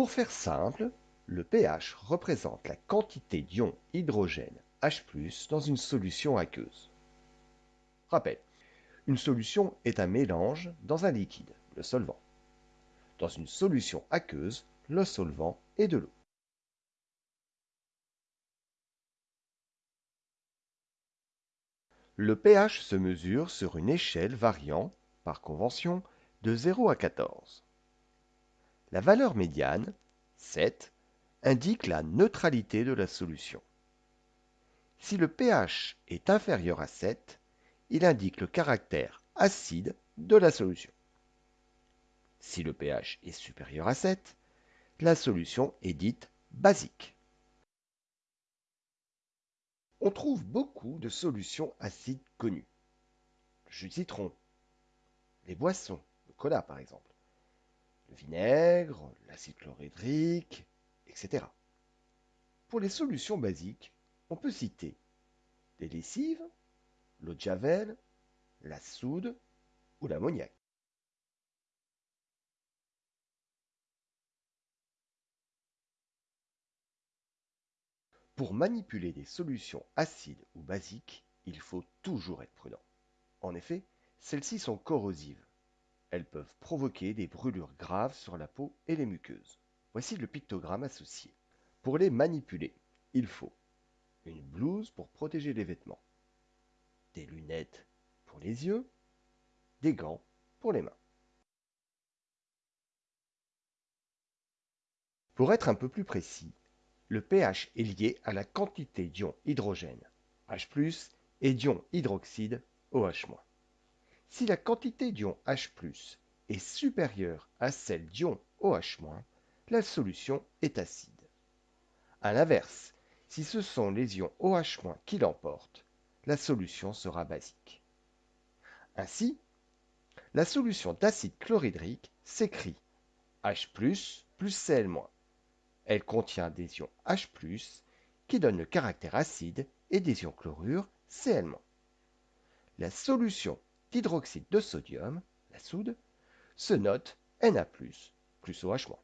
Pour faire simple, le pH représente la quantité d'ion hydrogène H+, dans une solution aqueuse. Rappel, une solution est un mélange dans un liquide, le solvant. Dans une solution aqueuse, le solvant est de l'eau. Le pH se mesure sur une échelle variant, par convention, de 0 à 14. La valeur médiane, 7, indique la neutralité de la solution. Si le pH est inférieur à 7, il indique le caractère acide de la solution. Si le pH est supérieur à 7, la solution est dite basique. On trouve beaucoup de solutions acides connues. Le jus de citron, les boissons, le cola par exemple, le vinaigre, l'acide chlorhydrique, etc. Pour les solutions basiques, on peut citer les lessives, l'eau de javel, la soude ou l'ammoniac. Pour manipuler des solutions acides ou basiques, il faut toujours être prudent. En effet, celles-ci sont corrosives. Elles peuvent provoquer des brûlures graves sur la peau et les muqueuses. Voici le pictogramme associé. Pour les manipuler, il faut une blouse pour protéger les vêtements, des lunettes pour les yeux, des gants pour les mains. Pour être un peu plus précis, le pH est lié à la quantité d'ion hydrogène H+, et d'ion hydroxyde OH-. Si la quantité d'ion H+, est supérieure à celle d'ion OH-, la solution est acide. A l'inverse, si ce sont les ions OH- qui l'emportent, la solution sera basique. Ainsi, la solution d'acide chlorhydrique s'écrit H+, plus Cl-. Elle contient des ions H+, qui donnent le caractère acide, et des ions chlorure Cl-. La solution d'hydroxyde de sodium, la soude, se note Na+, plus OH-.